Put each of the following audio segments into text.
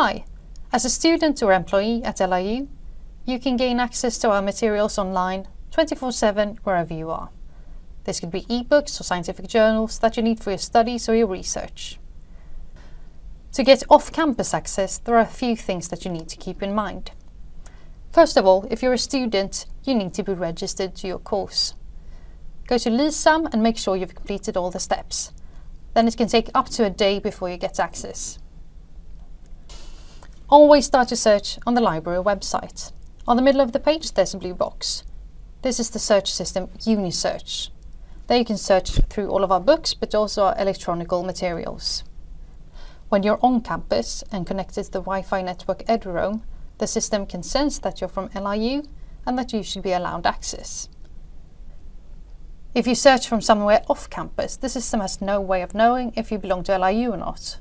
Hi, as a student or employee at LIU, you can gain access to our materials online 24-7 wherever you are. This could be ebooks or scientific journals that you need for your studies or your research. To get off-campus access, there are a few things that you need to keep in mind. First of all, if you're a student, you need to be registered to your course. Go to LISAM and make sure you've completed all the steps. Then it can take up to a day before you get access. Always start your search on the library website. On the middle of the page there's a blue box. This is the search system Unisearch. There you can search through all of our books but also our electronic materials. When you're on campus and connected to the Wi-Fi network eduroam, the system can sense that you're from LIU and that you should be allowed access. If you search from somewhere off campus, the system has no way of knowing if you belong to LIU or not.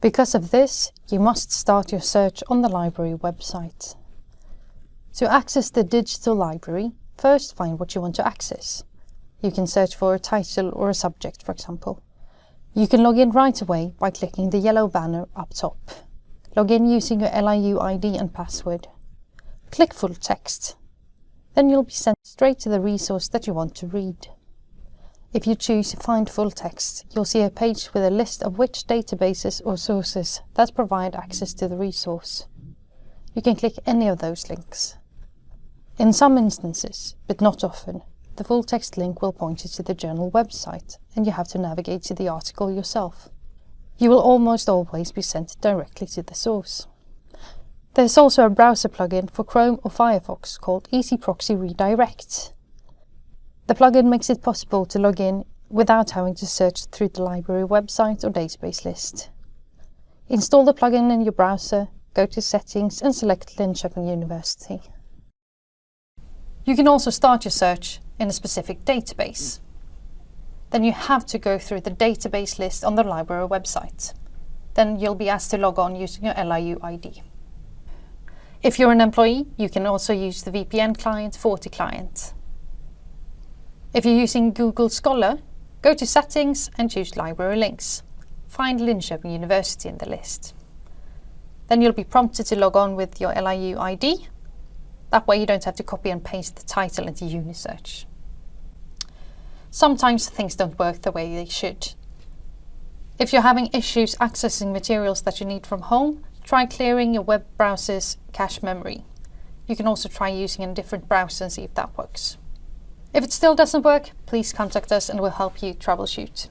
Because of this, you must start your search on the library website. To access the digital library, first find what you want to access. You can search for a title or a subject, for example. You can log in right away by clicking the yellow banner up top. Log in using your LIU ID and password. Click Full Text. Then you'll be sent straight to the resource that you want to read. If you choose Find Full Text, you'll see a page with a list of which databases or sources that provide access to the resource. You can click any of those links. In some instances, but not often, the full text link will point you to the journal website and you have to navigate to the article yourself. You will almost always be sent directly to the source. There's also a browser plugin for Chrome or Firefox called EZproxy Redirect. The plugin makes it possible to log in without having to search through the library website or database list. Install the plugin in your browser, go to Settings and select Linköping University. You can also start your search in a specific database. Then you have to go through the database list on the library website. Then you'll be asked to log on using your LIU ID. If you're an employee, you can also use the VPN client FortiClient. If you're using Google Scholar, go to Settings and choose Library Links. Find Linköping University in the list. Then you'll be prompted to log on with your LIU ID. That way you don't have to copy and paste the title into Unisearch. Sometimes things don't work the way they should. If you're having issues accessing materials that you need from home, try clearing your web browser's cache memory. You can also try using a different browser and see if that works. If it still doesn't work, please contact us and we'll help you troubleshoot.